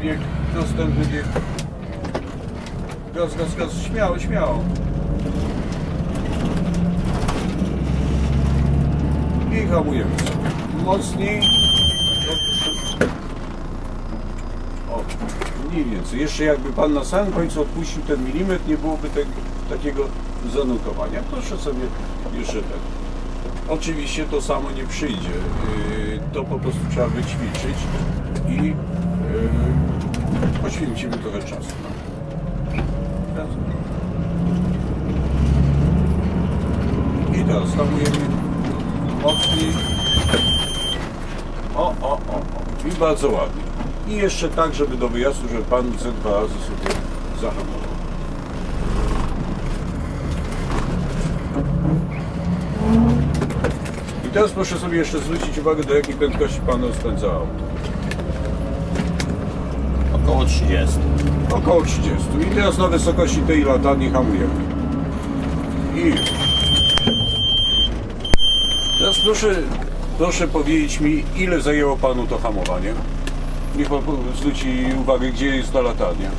bieg, następny bieg. Gaz, gaz, gaz, śmiało, śmiało. I hamujemy sobie. Mocniej. O, mniej więcej. Jeszcze jakby Pan na samym końcu odpuścił ten milimetr, nie byłoby tego, takiego zanutowania. Proszę sobie jeszcze ten. Oczywiście to samo nie przyjdzie. Yy, To po prostu trzeba wyćwiczyć i yy, poświęcimy trochę czasu. I teraz hamujemy mocniej. O, o, o, o. I bardzo ładnie. I jeszcze tak, żeby do wyjazdu, żeby Pan ze dwa razy sobie zahamował. I teraz proszę sobie jeszcze zwrócić uwagę, do jakiej prędkości Pan rozpędza auto. Około 30. Około 30. I teraz na wysokości tej latarni hamujemy. I. Teraz proszę, proszę powiedzieć mi, ile zajęło Panu to hamowanie? Niech Pan zwróci uwagę, gdzie jest ta latarnia.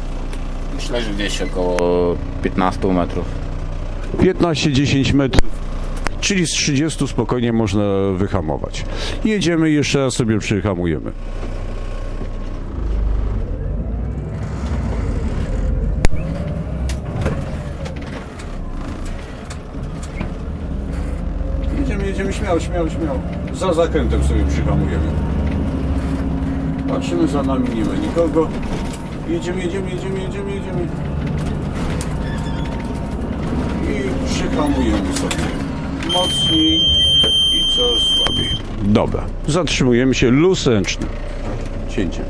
Myślę, że gdzieś około 15 metrów. 15-10 metrów, czyli z 30 spokojnie można wyhamować. Jedziemy i jeszcze raz sobie przyhamujemy. Jedziemy, jedziemy śmiało, śmiało, śmiało. Za zakrętem sobie przyhamujemy. Patrzymy za nami, nie ma nikogo. Jedziemy, jedziemy, jedziemy, jedziemy, jedziemy i przyhamujemy sobie mocniej i coraz słabiej. Dobra, zatrzymujemy się luz ręczny. Cięcie.